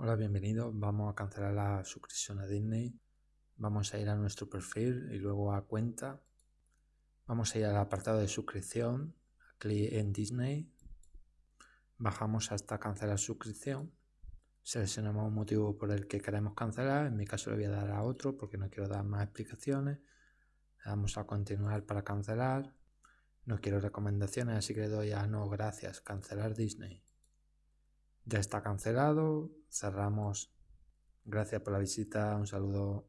Hola, bienvenido. Vamos a cancelar la suscripción a Disney. Vamos a ir a nuestro perfil y luego a cuenta. Vamos a ir al apartado de suscripción, clic en Disney. Bajamos hasta cancelar suscripción. Seleccionamos un motivo por el que queremos cancelar. En mi caso le voy a dar a otro porque no quiero dar más explicaciones. Le damos a continuar para cancelar. No quiero recomendaciones, así que le doy a no, gracias, cancelar Disney. Ya está cancelado, cerramos. Gracias por la visita, un saludo.